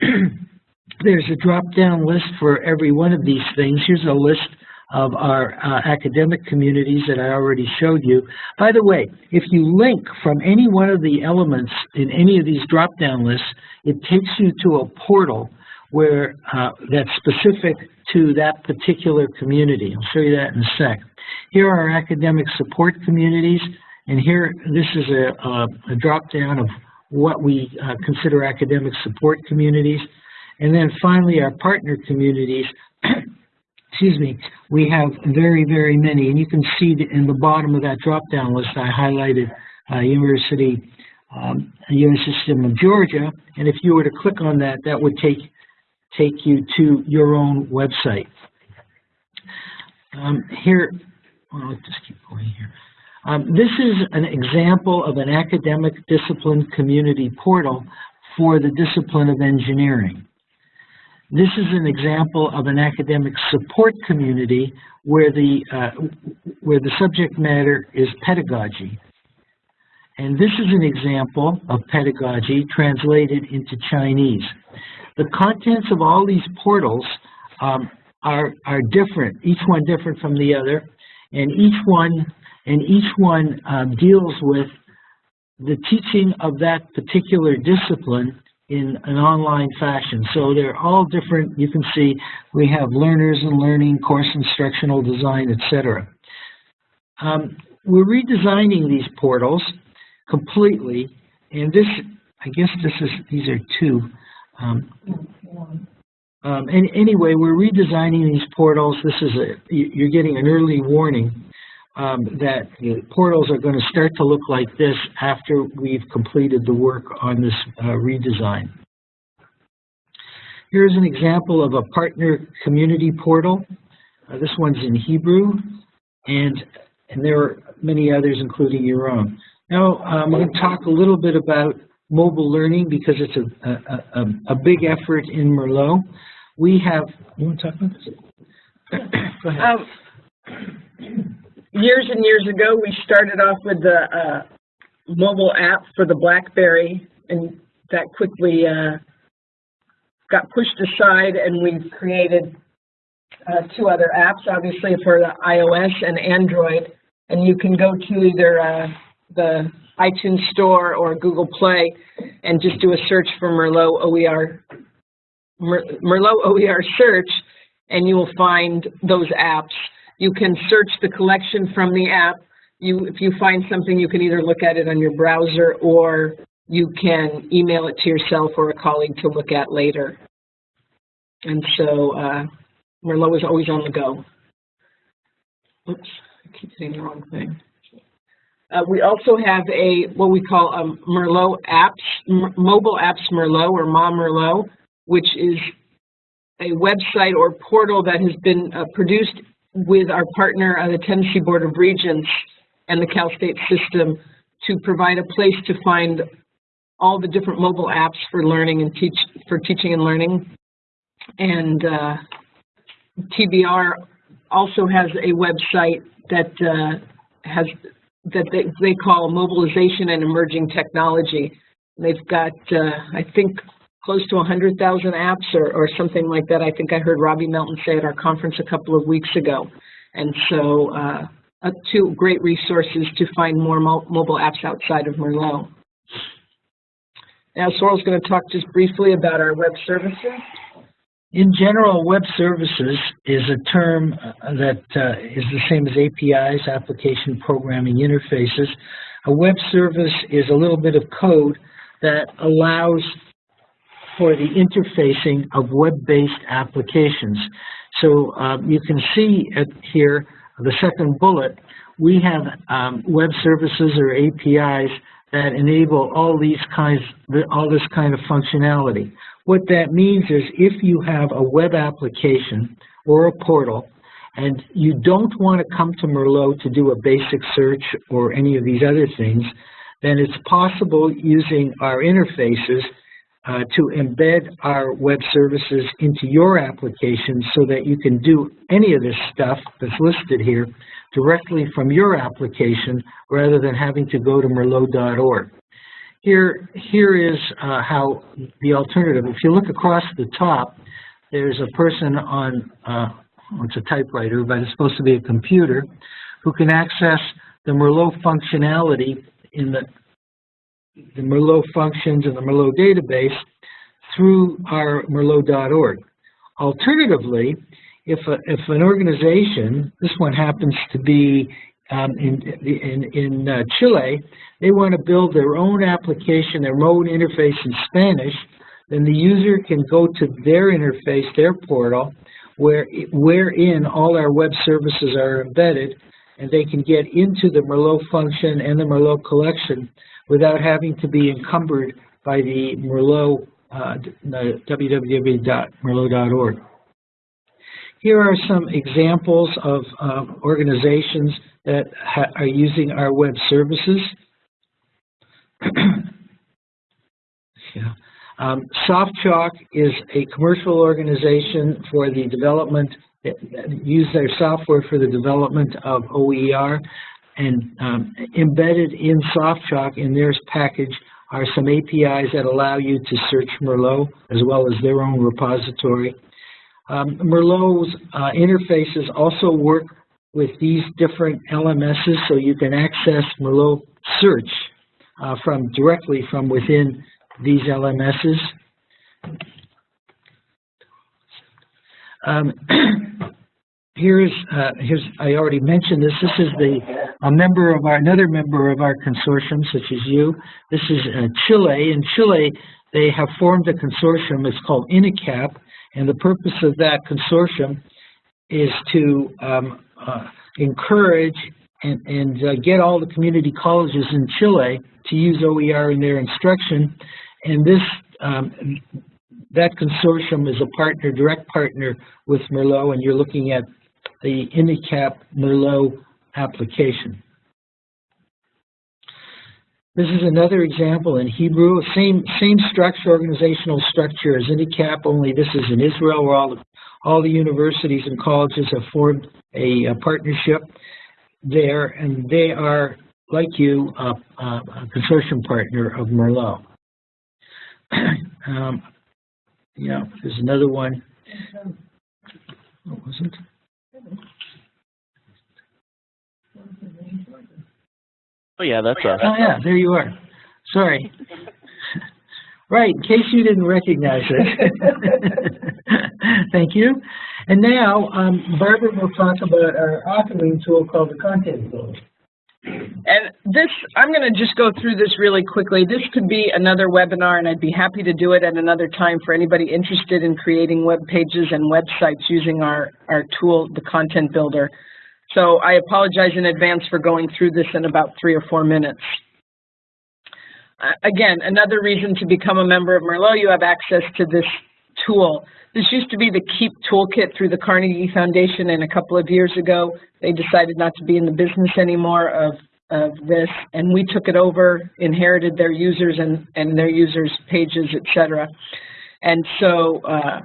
There's a drop-down list for every one of these things. Here's a list of our uh, academic communities that I already showed you. By the way, if you link from any one of the elements in any of these drop-down lists, it takes you to a portal where uh, that's specific to that particular community. I'll show you that in a sec. Here are our academic support communities, and here this is a, a, a drop-down of what we uh, consider academic support communities. And then finally, our partner communities, excuse me, we have very, very many. And you can see in the bottom of that drop-down list, I highlighted uh, University, um, University System of Georgia. And if you were to click on that, that would take, take you to your own website. Um, here, well, let's just keep going here. Um, this is an example of an academic discipline community portal for the discipline of engineering. This is an example of an academic support community where the, uh, where the subject matter is pedagogy. And this is an example of pedagogy translated into Chinese. The contents of all these portals um, are, are different, each one different from the other, and each one and each one um, deals with the teaching of that particular discipline in an online fashion. So they're all different. You can see we have learners and learning, course instructional design, etc. Um, we're redesigning these portals completely, and this, I guess this is, these are two. Um, um, and anyway, we're redesigning these portals. This is a, you're getting an early warning um, that the portals are going to start to look like this after we've completed the work on this uh, redesign. Here's an example of a partner community portal. Uh, this one's in Hebrew, and, and there are many others, including your own. Now, um, I'm going to talk a little bit about mobile learning because it's a, a, a, a big effort in Merlot. We have, you want to talk about this? Go ahead.
Um, years and years ago, we started off with the uh, mobile app for the BlackBerry, and that quickly uh, got pushed aside, and we've created uh, two other apps, obviously for the iOS and Android, and you can go to either uh, the iTunes Store or Google Play and just do a search for Merlot OER, Merlot OER search, and you will find those apps. You can search the collection from the app. You, if you find something, you can either look at it on your browser or you can email it to yourself or a colleague to look at later. And so uh, Merlot is always on the go. Oops, I keep saying the wrong thing. Uh, we also have a, what we call a Merlot apps, mobile apps Merlot or Ma Merlot, which is a website or portal that has been uh, produced with our partner, the Tennessee Board of Regents and the Cal State system to provide a place to find all the different mobile apps for learning and teach, for teaching and learning. And uh, TBR also has a website that uh, has that they, they call mobilization and emerging technology. They've got, uh, I think, close to 100,000 apps or, or something like that. I think I heard Robbie Melton say at our conference a couple of weeks ago. And so, uh, uh, two great resources to find more mo mobile apps outside of Merlot. Now, Sorel's going to talk just briefly about our web services.
In general, web services is a term uh, that uh, is the same as APIs, application programming interfaces. A web service is a little bit of code that allows for the interfacing of web-based applications. So um, you can see here, the second bullet, we have um, web services or APIs that enable all these kinds, all this kind of functionality. What that means is if you have a web application or a portal and you don't want to come to Merlot to do a basic search or any of these other things, then it's possible using our interfaces uh, to embed our web services into your application so that you can do any of this stuff that's listed here directly from your application rather than having to go to merlot.org. Here, here is uh, how the alternative, if you look across the top, there's a person on, uh, it's a typewriter, but it's supposed to be a computer, who can access the Merlot functionality in the, the Merlot functions and the Merlot database through our merlot.org. Alternatively, if, a, if an organization, this one happens to be um, in, in, in uh, Chile, they want to build their own application, their own interface in Spanish, then the user can go to their interface, their portal, where wherein all our web services are embedded, and they can get into the Merlot function and the Merlot collection without having to be encumbered by the Merlot, uh, www.merlot.org. Here are some examples of um, organizations that are using our web services. yeah. um, SoftChalk is a commercial organization for the development, use their software for the development of OER, and um, embedded in SoftChalk in their package are some APIs that allow you to search Merlot as well as their own repository. Um, Merlot's uh, interfaces also work with these different LMSs so you can access Merlot search uh, from directly from within these LMSs. Um, here's uh, here's I already mentioned this. This is the a member of our another member of our consortium, such as you. This is uh, Chile. In Chile, they have formed a consortium. It's called INACAP, and the purpose of that consortium is to um, uh, encourage and, and uh, get all the community colleges in Chile to use OER in their instruction. And this um, that consortium is a partner, direct partner with Merlot, and you're looking at the INACAP Merlot application. This is another example in Hebrew, same same structure, organizational structure as INACAP, only this is in Israel where all the, all the universities and colleges have formed a, a partnership there, and they are, like you, a, a consortium partner of Merlot. um, yeah, there's another one. What was it?
Oh yeah, that's us.
Oh yeah, there you are. Sorry. Right, in case you didn't recognize it. Thank you. And now, um, Barbara will talk about our authoring tool called the Content Builder.
And this, I'm going to just go through this really quickly. This could be another webinar, and I'd be happy to do it at another time for anybody interested in creating web pages and websites using our, our tool, the Content Builder. So I apologize in advance for going through this in about three or four minutes. Uh, again, another reason to become a member of Merlot, you have access to this tool. This used to be the KEEP toolkit through the Carnegie Foundation, and a couple of years ago, they decided not to be in the business anymore of, of this, and we took it over, inherited their users and, and their users' pages, et cetera. And so uh,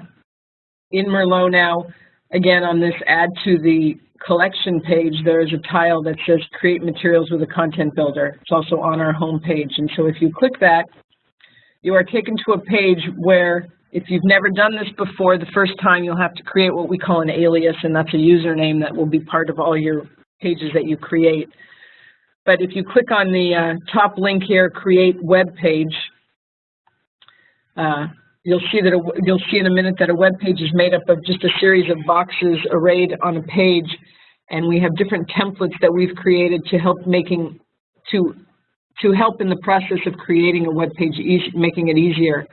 in Merlot now, again, on this add to the collection page, there is a tile that says create materials with a content builder. It's also on our home page. And so if you click that, you are taken to a page where if you've never done this before, the first time you'll have to create what we call an alias, and that's a username that will be part of all your pages that you create. But if you click on the uh, top link here, create web page, uh, you'll see that a, you'll see in a minute that a web page is made up of just a series of boxes arrayed on a page, and we have different templates that we've created to help making to to help in the process of creating a web page, easy, making it easier.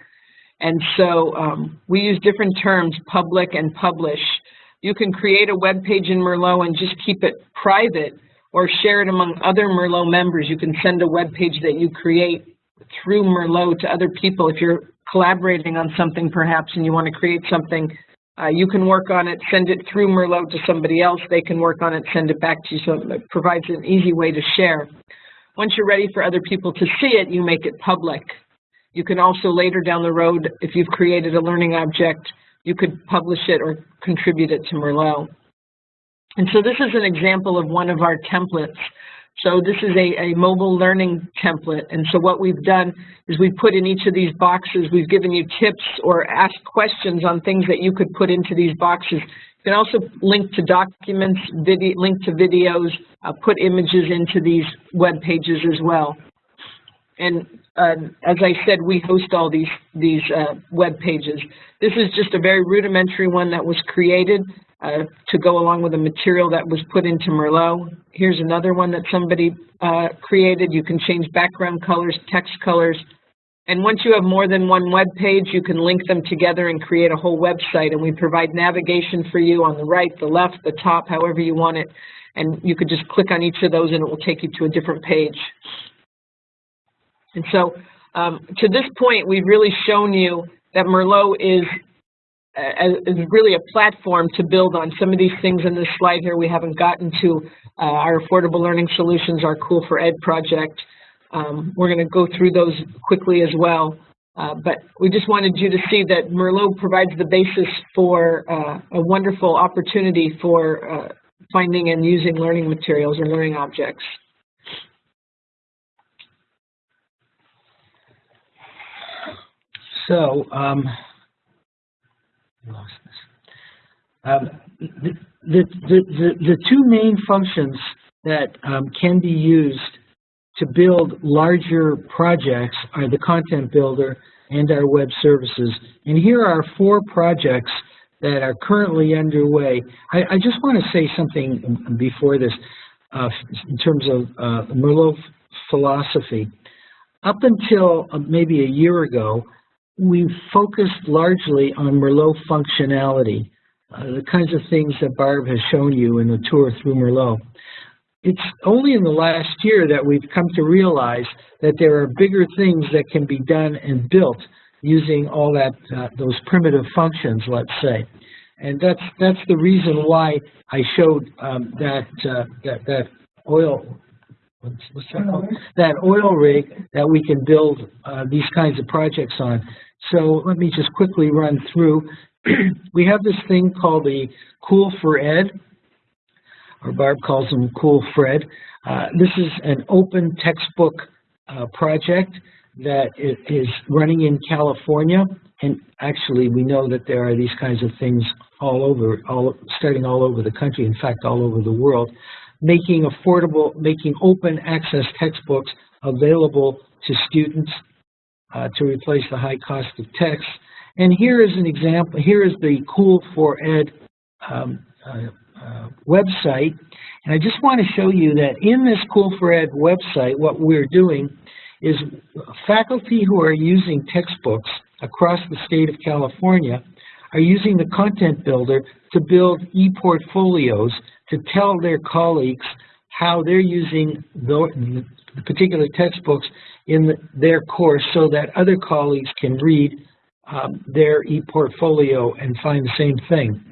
And so um, we use different terms, public and publish. You can create a web page in Merlot and just keep it private or share it among other Merlot members. You can send a web page that you create through Merlot to other people. If you're collaborating on something perhaps and you want to create something, uh, you can work on it, send it through Merlot to somebody else. They can work on it, send it back to you. So it provides an easy way to share. Once you're ready for other people to see it, you make it public. You can also later down the road, if you've created a learning object, you could publish it or contribute it to Merlot. And so this is an example of one of our templates. So this is a, a mobile learning template. And so what we've done is we've put in each of these boxes, we've given you tips or asked questions on things that you could put into these boxes. You can also link to documents, video, link to videos, uh, put images into these web pages as well. And uh, as I said, we host all these, these uh, web pages. This is just a very rudimentary one that was created uh, to go along with the material that was put into Merlot. Here's another one that somebody uh, created. You can change background colors, text colors. And once you have more than one web page, you can link them together and create a whole website. And we provide navigation for you on the right, the left, the top, however you want it. And you could just click on each of those and it will take you to a different page. And so um, to this point, we've really shown you that Merlot is, uh, is really a platform to build on. Some of these things in this slide here we haven't gotten to. Uh, our Affordable Learning Solutions, our Cool for Ed project. Um, we're going to go through those quickly as well. Uh, but we just wanted you to see that Merlot provides the basis for uh, a wonderful opportunity for uh, finding and using learning materials or learning objects.
So, um, um, the, the, the, the two main functions that um, can be used to build larger projects are the content builder and our web services. And here are four projects that are currently underway. I, I just want to say something before this uh, in terms of uh, Merlot philosophy. Up until uh, maybe a year ago, we focused largely on Merlot functionality, uh, the kinds of things that Barb has shown you in the tour through Merlot. It's only in the last year that we've come to realize that there are bigger things that can be done and built using all that uh, those primitive functions, let's say. And that's that's the reason why I showed um, that, uh, that that oil what's, what's that called? That oil rig that we can build uh, these kinds of projects on. So let me just quickly run through. we have this thing called the Cool for Ed, or Barb calls them Cool Fred. Uh, this is an open textbook uh, project that is running in California. And actually, we know that there are these kinds of things all over, all, starting all over the country, in fact, all over the world, making affordable, making open access textbooks available to students uh, to replace the high cost of text. And here is an example, here is the Cool for Ed um, uh, uh, website. And I just want to show you that in this Cool for Ed website, what we're doing is faculty who are using textbooks across the state of California are using the content builder to build e-portfolios to tell their colleagues how they're using the, the particular textbooks in their course so that other colleagues can read um, their e-portfolio and find the same thing.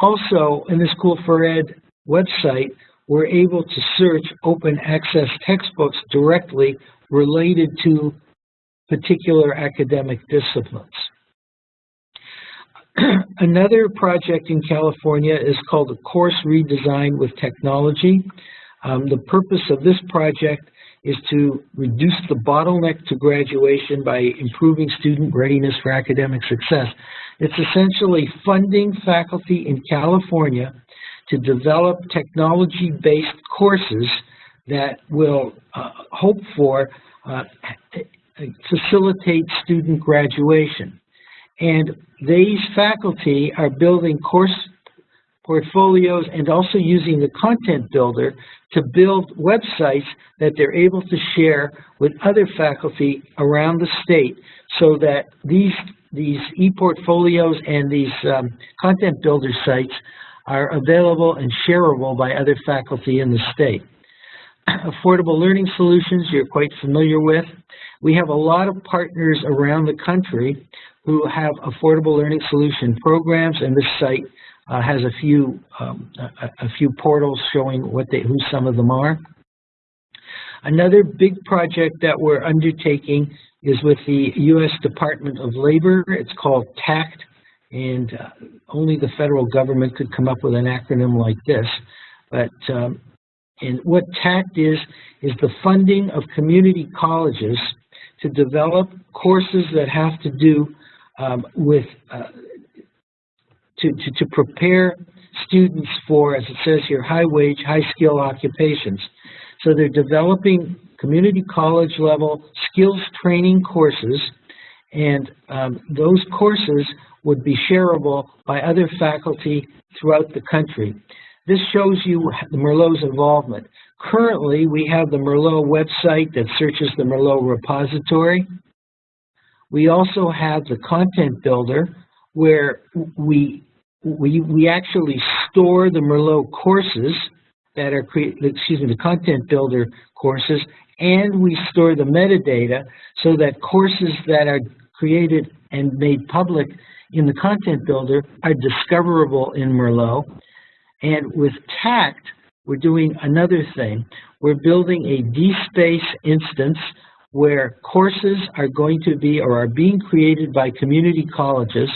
Also, in the School for Ed website, we're able to search open access textbooks directly related to particular academic disciplines. Another project in California is called a Course Redesign with Technology. Um, the purpose of this project is to reduce the bottleneck to graduation by improving student readiness for academic success. It's essentially funding faculty in California to develop technology-based courses that will uh, hope for uh, facilitate student graduation. And these faculty are building course portfolios and also using the content builder to build websites that they're able to share with other faculty around the state so that these these e-portfolios and these um, content builder sites are available and shareable by other faculty in the state. Affordable Learning Solutions you're quite familiar with. We have a lot of partners around the country who have affordable learning solution programs, and this site uh, has a few um, a, a, few portals showing what they who some of them are. Another big project that we're undertaking is with the U.S. Department of Labor. It's called TACT, and uh, only the federal government could come up with an acronym like this. But um, and what TACT is, is the funding of community colleges to develop courses that have to do um, with, uh, to, to, to prepare students for, as it says here, high wage, high skill occupations. So they're developing community college level skills training courses and um, those courses would be shareable by other faculty throughout the country. This shows you Merlot's involvement. Currently, we have the Merlot website that searches the Merlot repository. We also have the content builder where we, we, we actually store the Merlot courses that are, create excuse me, the content builder courses, and we store the metadata so that courses that are created and made public in the content builder are discoverable in Merlot. And with TACT, we're doing another thing. We're building a DSpace instance where courses are going to be or are being created by community colleges.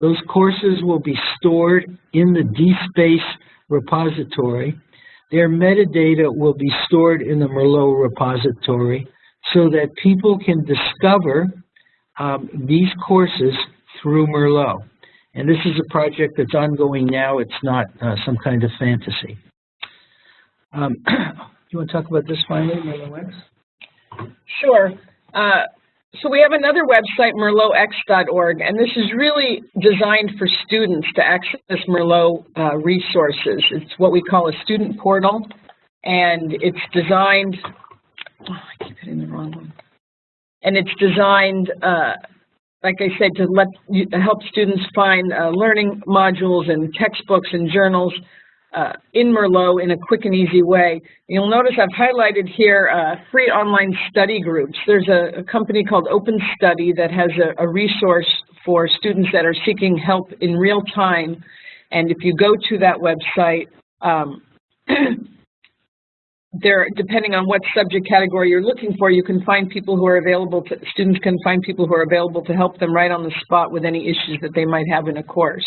Those courses will be stored in the DSpace repository. Their metadata will be stored in the Merlot repository so that people can discover um, these courses through Merlot. And this is a project that's ongoing now. It's not uh, some kind of fantasy. Um, do you want to talk about this finally, Merlot X?
Sure. Uh, so we have another website, merlotx.org, and this is really designed for students to access Merlot uh, resources. It's what we call a student portal, and it's designed, oh, I keep hitting the wrong one. And it's designed uh, like I said, to let help students find uh, learning modules and textbooks and journals uh, in Merlot in a quick and easy way. You'll notice I've highlighted here uh, free online study groups. There's a, a company called Open Study that has a, a resource for students that are seeking help in real time. And if you go to that website, um, there, depending on what subject category you're looking for, you can find people who are available to, students can find people who are available to help them right on the spot with any issues that they might have in a course.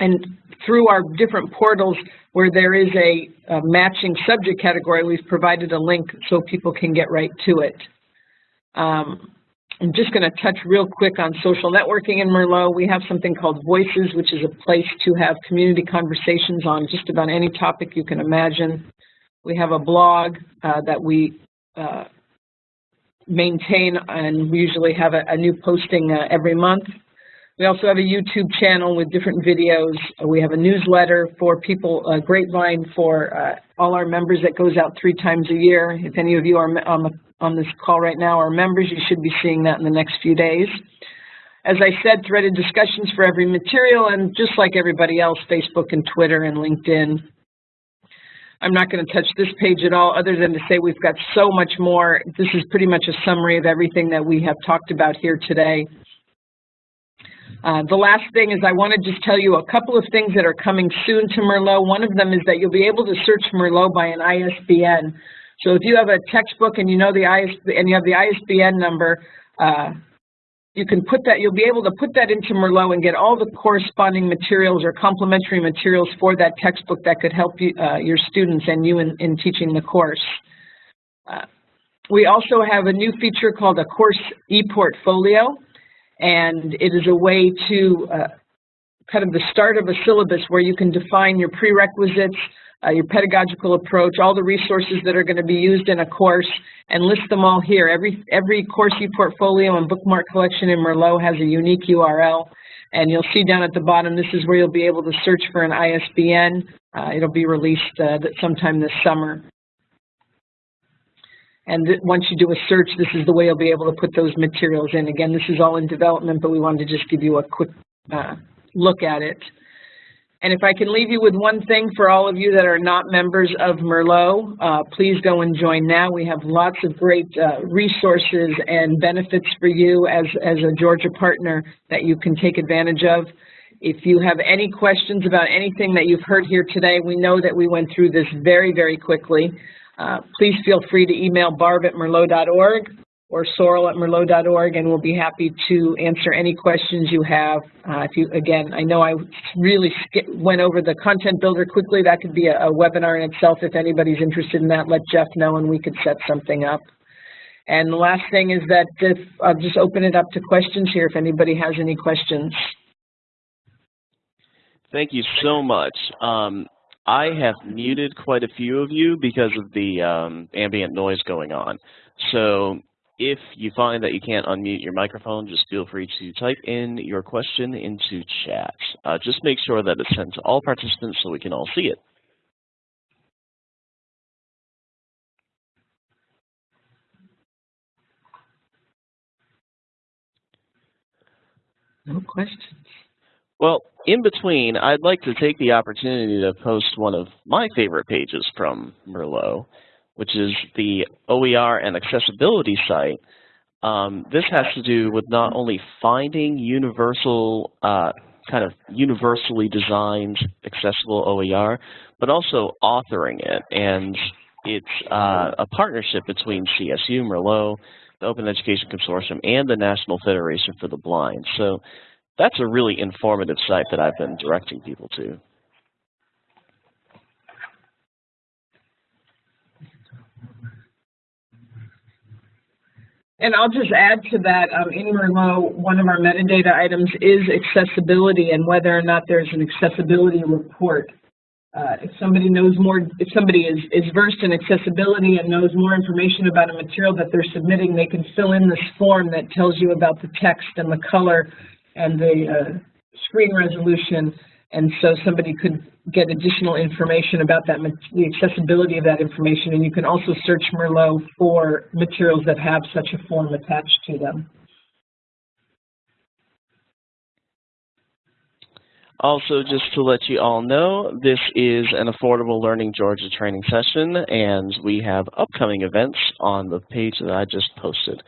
And through our different portals where there is a, a matching subject category, we've provided a link so people can get right to it. Um, I'm just going to touch real quick on social networking in Merlot. We have something called Voices, which is a place to have community conversations on just about any topic you can imagine. We have a blog uh, that we uh, maintain, and we usually have a, a new posting uh, every month. We also have a YouTube channel with different videos. We have a newsletter for people, a grapevine for uh, all our members that goes out three times a year. If any of you are on, the, on this call right now are members, you should be seeing that in the next few days. as I said, threaded discussions for every material, and just like everybody else, Facebook and Twitter and LinkedIn. I'm not going to touch this page at all, other than to say we've got so much more. This is pretty much a summary of everything that we have talked about here today. Uh, the last thing is I want to just tell you a couple of things that are coming soon to Merlot. One of them is that you'll be able to search Merlot by an ISBN. So if you have a textbook and you know the ISBN and you have the ISBN number, uh, you can put that, you'll be able to put that into Merlot and get all the corresponding materials or complementary materials for that textbook that could help you, uh, your students and you in, in teaching the course. Uh, we also have a new feature called a course e-portfolio, and it is a way to uh, kind of the start of a syllabus where you can define your prerequisites, uh, your pedagogical approach, all the resources that are going to be used in a course, and list them all here. Every, every course e-portfolio and bookmark collection in Merlot has a unique URL, and you'll see down at the bottom, this is where you'll be able to search for an ISBN. Uh, it'll be released uh, sometime this summer. And once you do a search, this is the way you'll be able to put those materials in. Again, this is all in development, but we wanted to just give you a quick uh, look at it. And if I can leave you with one thing for all of you that are not members of Merlot, uh, please go and join now. We have lots of great uh, resources and benefits for you as, as a Georgia partner that you can take advantage of. If you have any questions about anything that you've heard here today, we know that we went through this very, very quickly. Uh, please feel free to email barb at merlot.org or sorel at merlot.org, and we'll be happy to answer any questions you have. Uh, if you, again, I know I really went over the content builder quickly. That could be a, a, webinar in itself. If anybody's interested in that, let Jeff know, and we could set something up. And the last thing is that if, I'll just open it up to questions here if anybody has any questions.
Thank you so much. Um, I have muted quite a few of you because of the um, ambient noise going on. So if you find that you can't unmute your microphone, just feel free to type in your question into chat. Uh, just make sure that it's sent to all participants so we can all see it.
No questions.
Well, in between, I'd like to take the opportunity to post one of my favorite pages from Merlot which is the OER and accessibility site. Um, this has to do with not only finding universal, uh, kind of universally designed accessible OER, but also authoring it. And it's uh, a partnership between CSU, Merlot, the Open Education Consortium, and the National Federation for the Blind. So that's a really informative site that I've been directing people to.
And I'll just add to that, um, in Merlot, one of our metadata items is accessibility and whether or not there's an accessibility report. Uh, if somebody knows more, if somebody is, is versed in accessibility and knows more information about a material that they're submitting, they can fill in this form that tells you about the text and the color and the uh, screen resolution and so somebody could get additional information about that, the accessibility of that information, and you can also search Merlot for materials that have such a form attached to them.
Also, just to let you all know, this is an Affordable Learning Georgia training session, and we have upcoming events on the page that I just posted.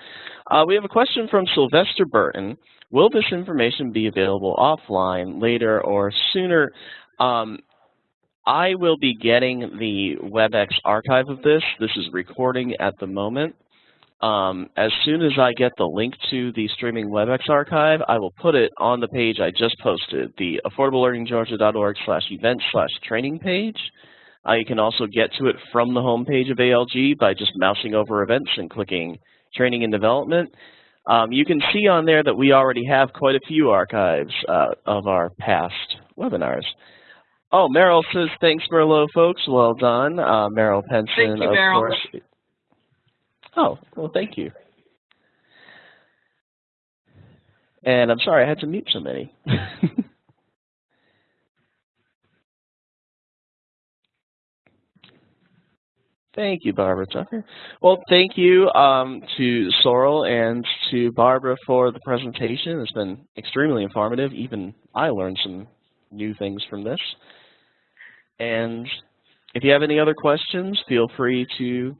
Uh, we have a question from Sylvester Burton. Will this information be available offline later or sooner? Um, I will be getting the WebEx archive of this. This is recording at the moment. Um, as soon as I get the link to the streaming WebEx archive, I will put it on the page I just posted, the affordablelearninggeorgia.org slash event slash training page. Uh, you can also get to it from the home page of ALG by just mousing over events and clicking training and development. Um, you can see on there that we already have quite a few archives uh, of our past webinars. Oh, Meryl says, thanks, Merlot folks. Well done. Uh, Meryl Penson,
thank you,
of
Meryl.
course. Oh, well, thank you. And I'm sorry I had to mute so many. Thank you, Barbara Tucker. Well, thank you um, to Sorel and to Barbara for the presentation. It's been extremely informative. Even I learned some new things from this. And if you have any other questions, feel free to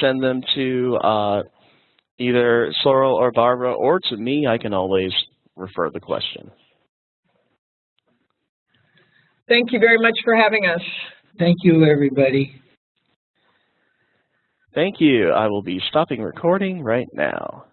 send them to uh, either Sorel or Barbara or to me. I can always refer the question.
Thank you very much for having us.
Thank you, everybody.
Thank you. I will be stopping recording right now.